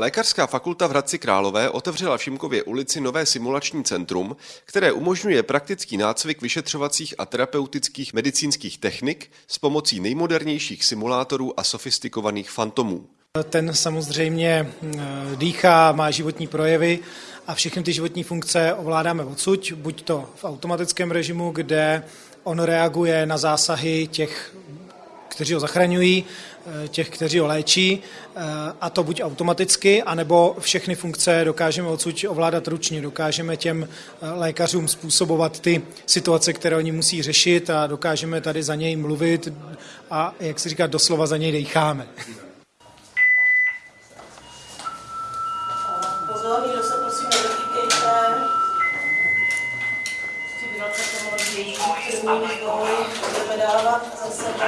Lékařská fakulta v Hradci Králové otevřela v Šimkově ulici nové simulační centrum, které umožňuje praktický nácvik vyšetřovacích a terapeutických medicínských technik s pomocí nejmodernějších simulátorů a sofistikovaných fantomů. Ten samozřejmě eh, dýchá, má životní projevy a všechny ty životní funkce ovládáme odsud, buď to v automatickém režimu, kde on reaguje na zásahy těch kteří ho zachraňují, eh, těch, kteří ho léčí, eh, a to buď automaticky, anebo všechny funkce dokážeme odsud ovládat ručně, dokážeme těm eh, lékařům způsobovat ty situace, které oni musí řešit a dokážeme tady za něj mluvit a, jak se říká, doslova za něj decháme. Pozor, se prosím nedotýkejte. Mohly budeme dávat za sebou.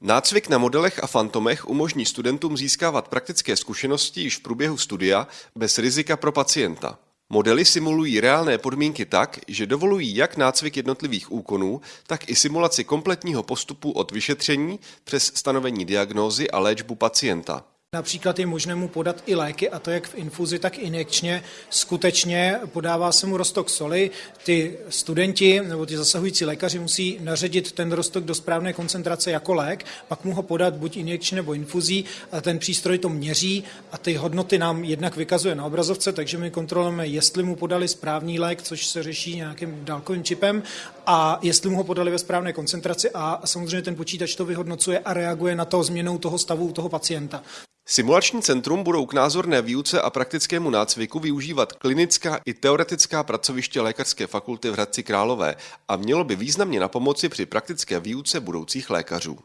Nácvik na modelech a fantomech umožní studentům získávat praktické zkušenosti již v průběhu studia bez rizika pro pacienta. Modely simulují reálné podmínky tak, že dovolují jak nácvik jednotlivých úkonů, tak i simulaci kompletního postupu od vyšetření přes stanovení diagnózy a léčbu pacienta. Například je možné mu podat i léky, a to jak v infuzi, tak injekčně. Skutečně podává se mu rostok soli. Ty studenti nebo ty zasahující lékaři musí naředit ten rostok do správné koncentrace jako lék, pak mu ho podat buď injekčně nebo infuzí. A ten přístroj to měří a ty hodnoty nám jednak vykazuje na obrazovce, takže my kontrolujeme, jestli mu podali správný lék, což se řeší nějakým dálkovým čipem, a jestli mu ho podali ve správné koncentraci a samozřejmě ten počítač to vyhodnocuje a reaguje na to změnou toho stavu toho pacienta. Simulační centrum budou k názorné výuce a praktickému nácviku využívat klinická i teoretická pracoviště Lékařské fakulty v Hradci Králové a mělo by významně na pomoci při praktické výuce budoucích lékařů.